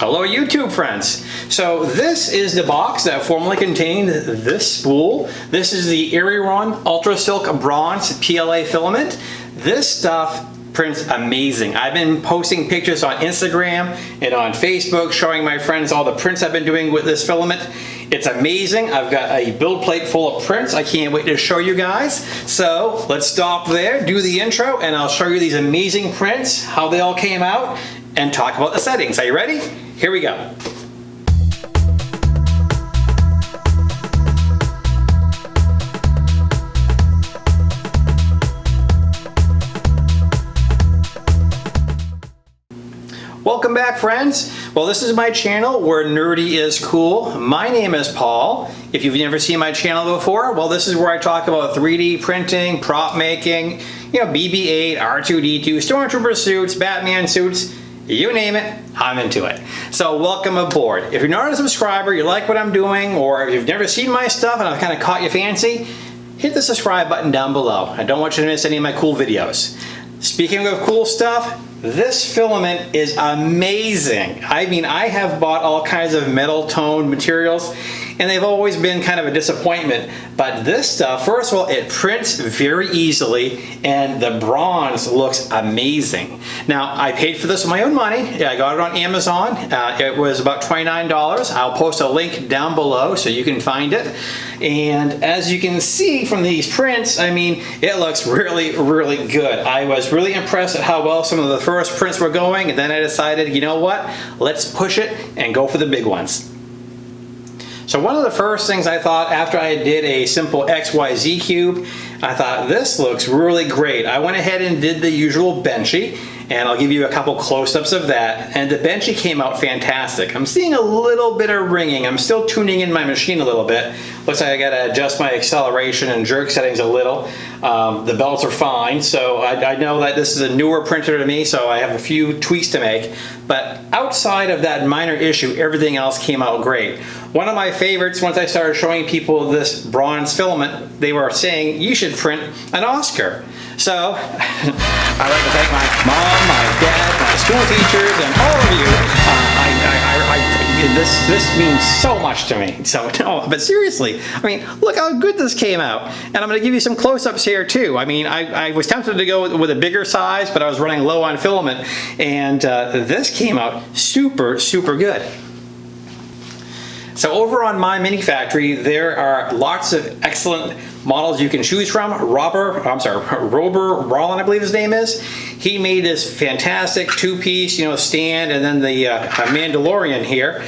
Hello YouTube friends. So this is the box that formerly contained this spool. This is the Eryone Ultra Silk Bronze PLA filament. This stuff prints amazing. I've been posting pictures on Instagram and on Facebook showing my friends all the prints I've been doing with this filament. It's amazing. I've got a build plate full of prints. I can't wait to show you guys. So let's stop there, do the intro, and I'll show you these amazing prints, how they all came out, and talk about the settings. Are you ready? Here we go. Welcome back friends. Well this is my channel where nerdy is cool. My name is Paul. If you've never seen my channel before, well this is where I talk about 3D printing, prop making, you know BB-8, R2-D2, Stormtrooper suits, Batman suits, you name it, I'm into it. So welcome aboard. If you're not a subscriber, you like what I'm doing, or if you've never seen my stuff and I've kind of caught your fancy, hit the subscribe button down below. I don't want you to miss any of my cool videos. Speaking of cool stuff, this filament is amazing. I mean, I have bought all kinds of metal toned materials and they've always been kind of a disappointment. But this stuff, first of all, it prints very easily and the bronze looks amazing. Now, I paid for this with my own money. I got it on Amazon. Uh, it was about $29. I'll post a link down below so you can find it. And as you can see from these prints, I mean, it looks really, really good. I was really impressed at how well some of the first prints were going, and then I decided, you know what, let's push it and go for the big ones. So one of the first things I thought after I did a simple XYZ cube, I thought this looks really great. I went ahead and did the usual Benchy and I'll give you a couple close-ups of that. And the Benchy came out fantastic. I'm seeing a little bit of ringing. I'm still tuning in my machine a little bit. Looks like I gotta adjust my acceleration and jerk settings a little. Um, the belts are fine, so I, I, know that this is a newer printer to me, so I have a few tweaks to make. But outside of that minor issue, everything else came out great. One of my favorites, once I started showing people this bronze filament, they were saying, you should print an Oscar. So, I'd like to thank my mom, my dad, my school teachers, and all of you. Uh, I, I, I, this, this means so much to me. So, no, but seriously, I mean, look how good this came out. And I'm going to give you some close-ups here too. I mean, I, I was tempted to go with, with, a bigger size, but I was running low on filament. And uh, this came out super, super good. So over on my mini factory, there are lots of excellent models you can choose from. Robert, I'm sorry, Rober Rollin, I believe his name is. He made this fantastic two-piece, you know, stand and then the uh, Mandalorian here.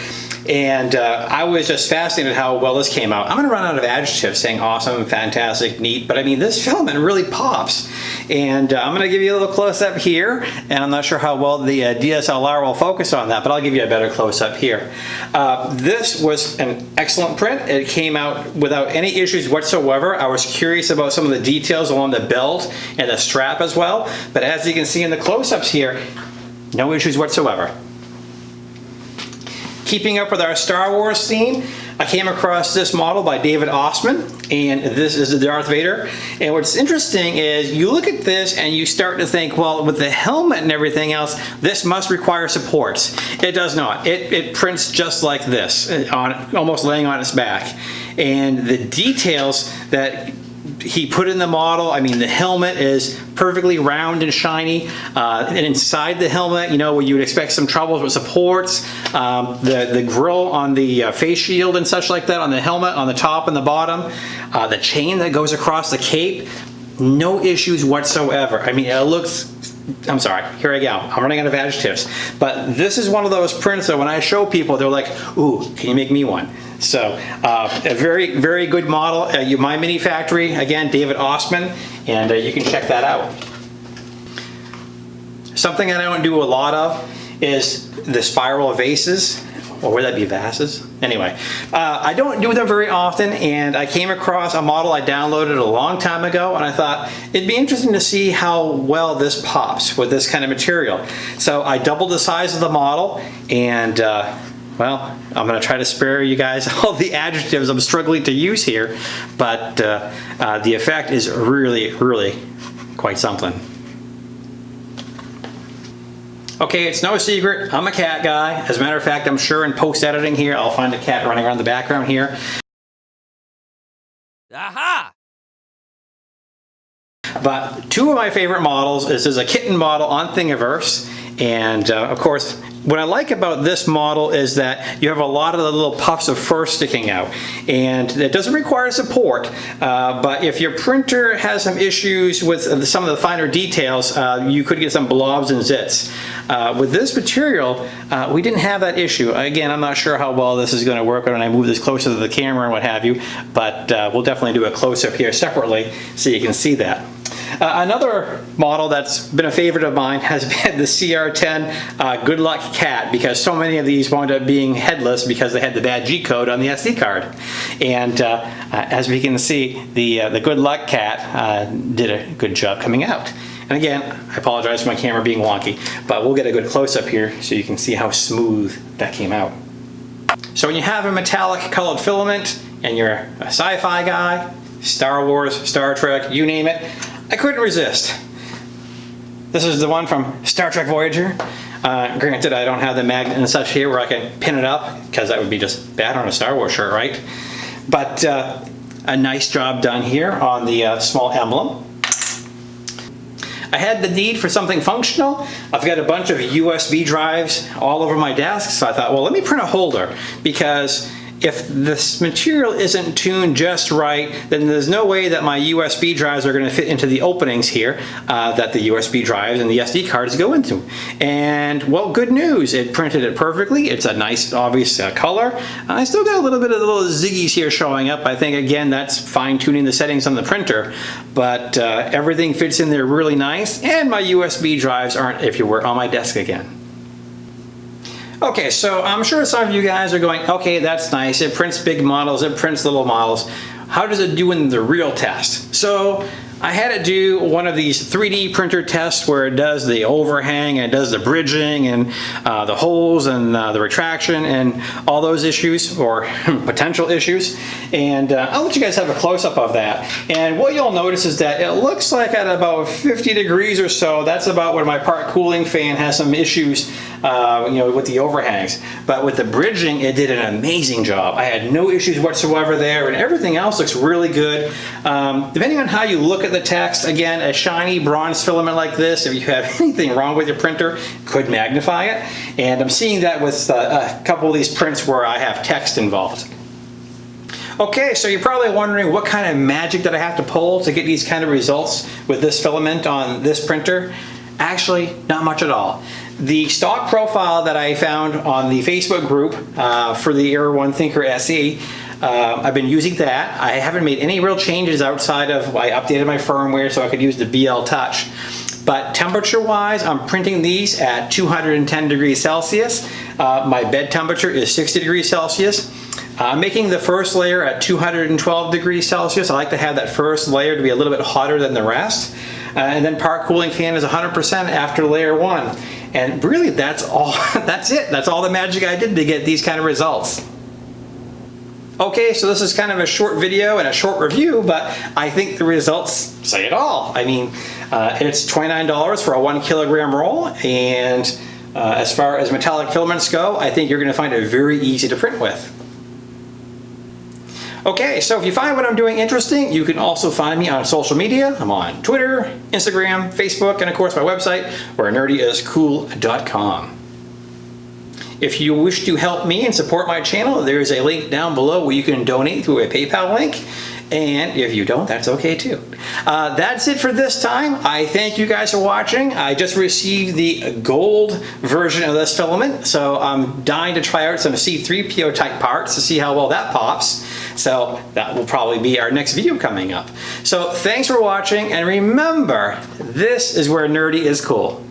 And uh, I was just fascinated how well this came out. I'm gonna run out of adjectives saying awesome, fantastic, neat, but I mean, this filament really pops. And uh, I'm gonna give you a little close up here, and I'm not sure how well the uh, DSLR will focus on that, but I'll give you a better close up here. Uh, this was an excellent print. It came out without any issues whatsoever. I was curious about some of the details along the belt and the strap as well, but as you can see in the close-ups here, no issues whatsoever. Keeping up with our Star Wars theme, I came across this model by David Ossman, and this is the Darth Vader. And what's interesting is you look at this and you start to think, well, with the helmet and everything else, this must require supports. It does not. It, it prints just like this, uh, on almost laying on its back. And the details that he put in the model. I mean, the helmet is perfectly round and shiny. Uh, and inside the helmet, you know, where you would expect some troubles with supports, um, the, the grill on the uh, face shield and such like that on the helmet, on the top and the bottom, uh, the chain that goes across the cape, no issues whatsoever. I mean, it looks I'm sorry, here I go. I'm running out of adjectives. But this is one of those prints that when I show people, they're like, ooh, can you make me one? So uh, a very, very good model. Uh, you, My Mini Factory, again, David Ossman, and uh, you can check that out. Something I don't do a lot of is the spiral vases or would that be vases? Anyway, uh, I don't do them very often and I came across a model I downloaded a long time ago and I thought it'd be interesting to see how well this pops with this kind of material. So I doubled the size of the model and uh, well, I'm going to try to spare you guys all the adjectives I'm struggling to use here, but uh, uh, the effect is really, really quite something. Okay, it's no secret, I'm a cat guy. As a matter of fact, I'm sure in post-editing here, I'll find a cat running around the background here. Aha! But two of my favorite models is, is a kitten model on Thingiverse. And uh, of course, what I like about this model is that you have a lot of the little puffs of fur sticking out. And it doesn't require support, uh, but if your printer has some issues with some of the finer details, uh, you could get some blobs and zits. Uh, with this material, uh, we didn't have that issue. Again, I'm not sure how well this is going to work when I move this closer to the camera and what have you, but uh, we'll definitely do a close-up here separately so you can see that. Uh, another model that's been a favorite of mine has been the CR10 uh, Good Luck Cat because so many of these wound up being headless because they had the bad G code on the SD card. And uh, as we can see, the, uh, the Good Luck Cat uh, did a good job coming out. And again, I apologize for my camera being wonky, but we'll get a good close-up here so you can see how smooth that came out. So when you have a metallic colored filament and you're a sci-fi guy, Star Wars, Star Trek, you name it, I couldn't resist. This is the one from Star Trek Voyager. Uh, granted, I don't have the magnet and such here where I can pin it up because that would be just bad on a Star Wars shirt, right? But uh, a nice job done here on the uh, small emblem. I had the need for something functional. I've got a bunch of USB drives all over my desk, so I thought, well, let me print a holder because if this material isn't tuned just right, then there's no way that my USB drives are going to fit into the openings here uh, that the USB drives and the SD cards go into. And well, good news, it printed it perfectly. It's a nice, obvious uh, color. I still got a little bit of the little ziggies here showing up. I think, again, that's fine tuning the settings on the printer, but uh, everything fits in there really nice. And my USB drives aren't, if you were, on my desk again. Okay, so I'm sure some of you guys are going, okay, that's nice. It prints big models, it prints little models. How does it do in the real test? So I had it do one of these 3D printer tests where it does the overhang and it does the bridging and uh, the holes and uh, the retraction and all those issues or potential issues. And uh, I'll let you guys have a close-up of that. And what you'll notice is that it looks like at about 50 degrees or so, that's about where my part cooling fan has some issues uh, you know, with the overhangs. But with the bridging, it did an amazing job. I had no issues whatsoever there and everything else looks really good. Um, depending on how you look at the text, again, a shiny bronze filament like this, if you have anything wrong with your printer, could magnify it. And I'm seeing that with uh, a couple of these prints where I have text involved. Okay, so you're probably wondering what kind of magic did I have to pull to get these kind of results with this filament on this printer? Actually, not much at all. The stock profile that I found on the Facebook group uh, for the Eryone Thinker SE uh, I've been using that. I haven't made any real changes outside of, I updated my firmware so I could use the BL Touch. But temperature wise, I'm printing these at 210 degrees Celsius. Uh, my bed temperature is 60 degrees Celsius. I'm making the first layer at 212 degrees Celsius. I like to have that first layer to be a little bit hotter than the rest. Uh, and then part cooling fan is 100% after layer one. And really that's all, that's it. That's all the magic I did to get these kind of results. Okay, so this is kind of a short video and a short review, but I think the results say it all. I mean, uh, it's $29 for a one kilogram roll, and uh, as far as metallic filaments go, I think you're gonna find it very easy to print with. Okay, so if you find what I'm doing interesting, you can also find me on social media. I'm on Twitter, Instagram, Facebook, and of course my website, where nerdyiscool.com. If you wish to help me and support my channel, there is a link down below where you can donate through a PayPal link. And if you don't, that's okay too. Uh, that's it for this time. I thank you guys for watching. I just received the gold version of this filament, so I'm dying to try out some C3PO type parts to see how well that pops. So that will probably be our next video coming up. So thanks for watching, and remember, this is where nerdy is cool.